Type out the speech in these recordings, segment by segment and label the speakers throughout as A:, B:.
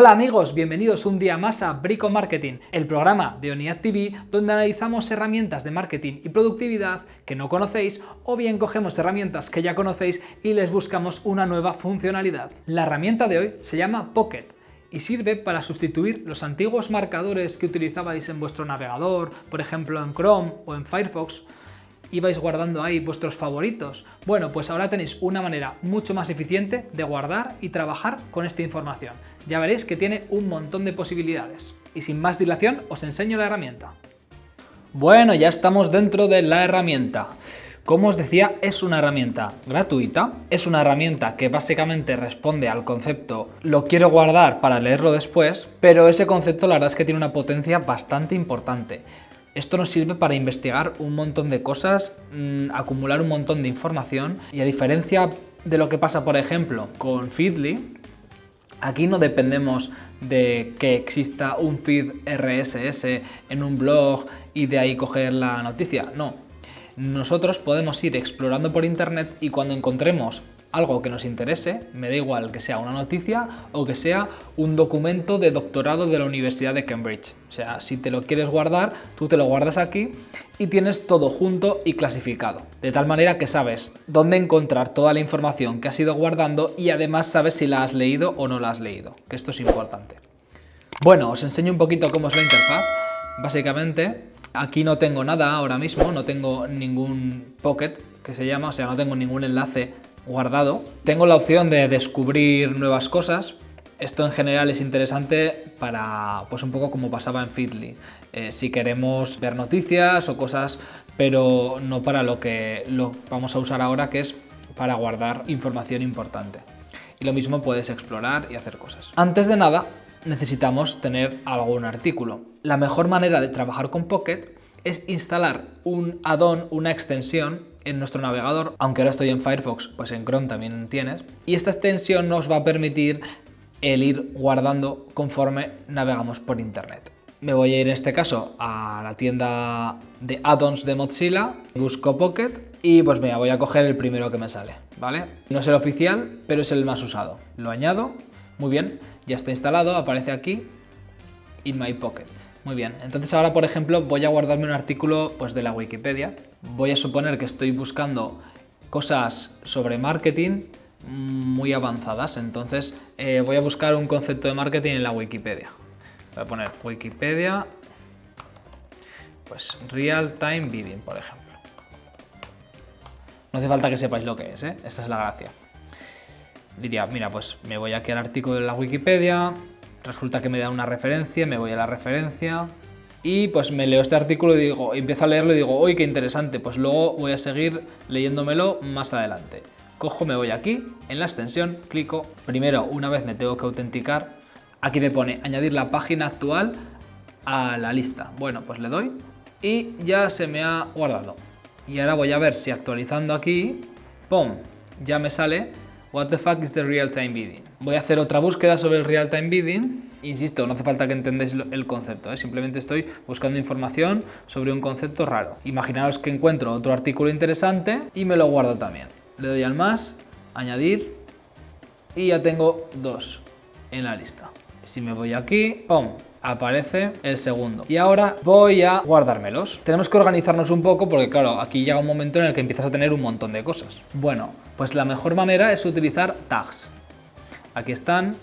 A: Hola amigos, bienvenidos un día más a Brico Marketing, el programa de ONIAD TV donde analizamos herramientas de marketing y productividad que no conocéis o bien cogemos herramientas que ya conocéis y les buscamos una nueva funcionalidad. La herramienta de hoy se llama Pocket y sirve para sustituir los antiguos marcadores que utilizabais en vuestro navegador, por ejemplo en Chrome o en Firefox, ibais guardando ahí vuestros favoritos. Bueno, pues ahora tenéis una manera mucho más eficiente de guardar y trabajar con esta información. Ya veréis que tiene un montón de posibilidades. Y sin más dilación, os enseño la herramienta. Bueno, ya estamos dentro de la herramienta. Como os decía, es una herramienta gratuita, es una herramienta que básicamente responde al concepto lo quiero guardar para leerlo después, pero ese concepto la verdad es que tiene una potencia bastante importante. Esto nos sirve para investigar un montón de cosas, mmm, acumular un montón de información y a diferencia de lo que pasa, por ejemplo, con Feedly, aquí no dependemos de que exista un feed RSS en un blog y de ahí coger la noticia, no. Nosotros podemos ir explorando por internet y cuando encontremos algo que nos interese, me da igual que sea una noticia o que sea un documento de doctorado de la Universidad de Cambridge. O sea, si te lo quieres guardar, tú te lo guardas aquí y tienes todo junto y clasificado. De tal manera que sabes dónde encontrar toda la información que has ido guardando y además sabes si la has leído o no la has leído, que esto es importante. Bueno, os enseño un poquito cómo es la interfaz. Básicamente, aquí no tengo nada ahora mismo, no tengo ningún pocket que se llama, o sea, no tengo ningún enlace guardado. Tengo la opción de descubrir nuevas cosas. Esto en general es interesante para, pues un poco como pasaba en Feedly. Eh, si queremos ver noticias o cosas, pero no para lo que lo vamos a usar ahora, que es para guardar información importante. Y lo mismo puedes explorar y hacer cosas. Antes de nada, necesitamos tener algún artículo. La mejor manera de trabajar con Pocket es instalar un add-on, una extensión en nuestro navegador, aunque ahora estoy en Firefox, pues en Chrome también tienes, y esta extensión nos va a permitir el ir guardando conforme navegamos por internet. Me voy a ir en este caso a la tienda de add-ons de Mozilla, busco Pocket y pues mira, voy a coger el primero que me sale, ¿vale? No es el oficial, pero es el más usado. Lo añado, muy bien, ya está instalado, aparece aquí, in my pocket. Muy bien, entonces ahora por ejemplo voy a guardarme un artículo pues, de la Wikipedia. Voy a suponer que estoy buscando cosas sobre marketing muy avanzadas, entonces eh, voy a buscar un concepto de marketing en la Wikipedia. Voy a poner Wikipedia, pues Real Time Bidding, por ejemplo. No hace falta que sepáis lo que es, ¿eh? esta es la gracia. Diría, mira, pues me voy aquí al artículo de la Wikipedia, resulta que me da una referencia, me voy a la referencia y pues me leo este artículo y digo, empiezo a leerlo y digo, uy, qué interesante, pues luego voy a seguir leyéndomelo más adelante. Cojo, me voy aquí, en la extensión, clico, primero una vez me tengo que autenticar, aquí me pone añadir la página actual a la lista. Bueno, pues le doy y ya se me ha guardado. Y ahora voy a ver si actualizando aquí, ¡pum!, ya me sale What the fuck is the real-time bidding? Voy a hacer otra búsqueda sobre el real-time bidding. Insisto, no hace falta que entendáis el concepto, ¿eh? simplemente estoy buscando información sobre un concepto raro. Imaginaos que encuentro otro artículo interesante y me lo guardo también. Le doy al más, añadir y ya tengo dos en la lista. Si me voy aquí, ¡pum! Aparece el segundo. Y ahora voy a guardármelos. Tenemos que organizarnos un poco porque claro, aquí llega un momento en el que empiezas a tener un montón de cosas. Bueno, pues la mejor manera es utilizar tags. Aquí están,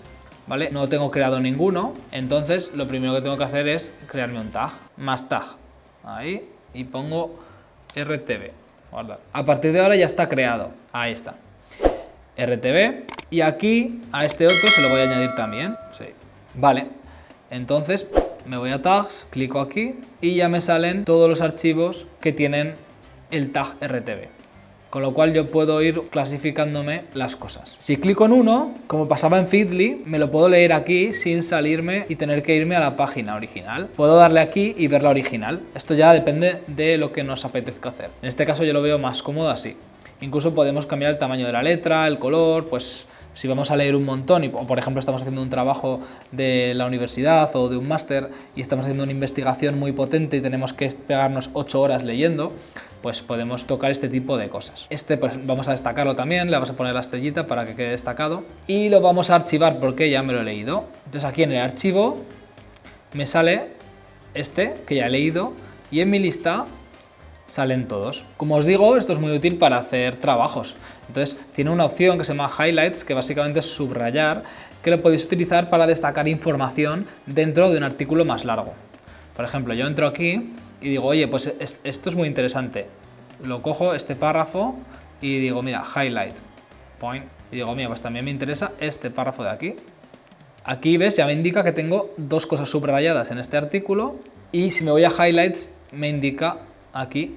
A: ¿vale? No tengo creado ninguno, entonces lo primero que tengo que hacer es crearme un tag, más tag. Ahí, y pongo RTV. A partir de ahora ya está creado. Ahí está. RTV. Y aquí a este otro se lo voy a añadir también. Sí. Vale, entonces me voy a tags, clico aquí y ya me salen todos los archivos que tienen el tag RTV. Con lo cual yo puedo ir clasificándome las cosas. Si clico en uno, como pasaba en Feedly, me lo puedo leer aquí sin salirme y tener que irme a la página original. Puedo darle aquí y ver la original. Esto ya depende de lo que nos apetezca hacer. En este caso yo lo veo más cómodo así. Incluso podemos cambiar el tamaño de la letra, el color, pues si vamos a leer un montón, y, por ejemplo estamos haciendo un trabajo de la universidad o de un máster y estamos haciendo una investigación muy potente y tenemos que pegarnos 8 horas leyendo, pues podemos tocar este tipo de cosas. Este pues vamos a destacarlo también, le vamos a poner la estrellita para que quede destacado y lo vamos a archivar porque ya me lo he leído. Entonces aquí en el archivo me sale este que ya he leído y en mi lista salen todos. Como os digo, esto es muy útil para hacer trabajos. Entonces tiene una opción que se llama Highlights, que básicamente es subrayar, que lo podéis utilizar para destacar información dentro de un artículo más largo. Por ejemplo, yo entro aquí y digo, oye, pues esto es muy interesante. Lo cojo, este párrafo, y digo, mira, highlight, point. Y digo, mira, pues también me interesa este párrafo de aquí. Aquí, ¿ves? Ya me indica que tengo dos cosas subrayadas en este artículo y si me voy a highlights me indica aquí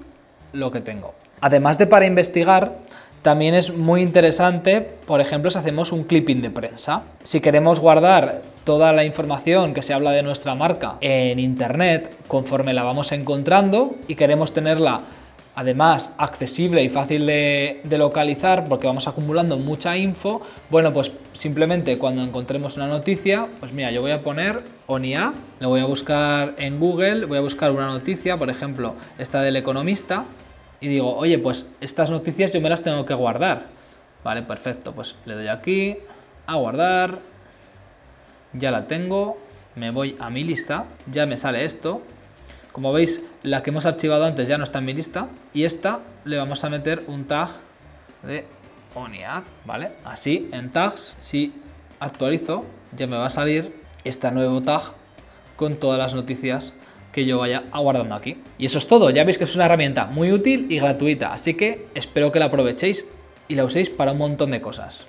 A: lo que tengo. Además de para investigar, también es muy interesante, por ejemplo, si hacemos un clipping de prensa. Si queremos guardar toda la información que se habla de nuestra marca en internet conforme la vamos encontrando y queremos tenerla además accesible y fácil de, localizar porque vamos acumulando mucha info, bueno pues simplemente cuando encontremos una noticia, pues mira yo voy a poner ONIA, lo voy a buscar en Google, voy a buscar una noticia, por ejemplo esta del economista y digo, oye pues estas noticias yo me las tengo que guardar, vale perfecto, pues le doy aquí a guardar, ya la tengo, me voy a mi lista, ya me sale esto, como veis, la que hemos archivado antes ya no está en mi lista y esta le vamos a meter un tag de ONIAD, ¿vale? Así, en tags, si actualizo, ya me va a salir este nuevo tag con todas las noticias que yo vaya aguardando aquí. Y eso es todo, ya veis que es una herramienta muy útil y gratuita, así que espero que la aprovechéis y la uséis para un montón de cosas.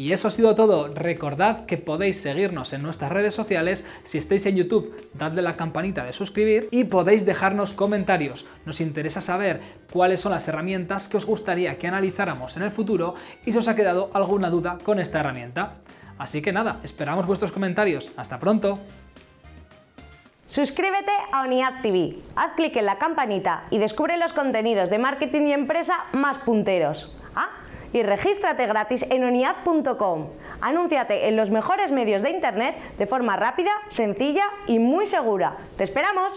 A: Y eso ha sido todo. Recordad que podéis seguirnos en nuestras redes sociales. Si estáis en YouTube, dadle la campanita de suscribir y podéis dejarnos comentarios. Nos interesa saber cuáles son las herramientas que os gustaría que analizáramos en el futuro y si os ha quedado alguna duda con esta herramienta. Así que nada, esperamos vuestros comentarios. ¡Hasta pronto!
B: Suscríbete a ONIAD TV, haz clic en la campanita y descubre los contenidos de marketing y empresa más punteros. Y regístrate gratis en oniad.com. Anúnciate en los mejores medios de internet de forma rápida, sencilla y muy segura. ¡Te esperamos!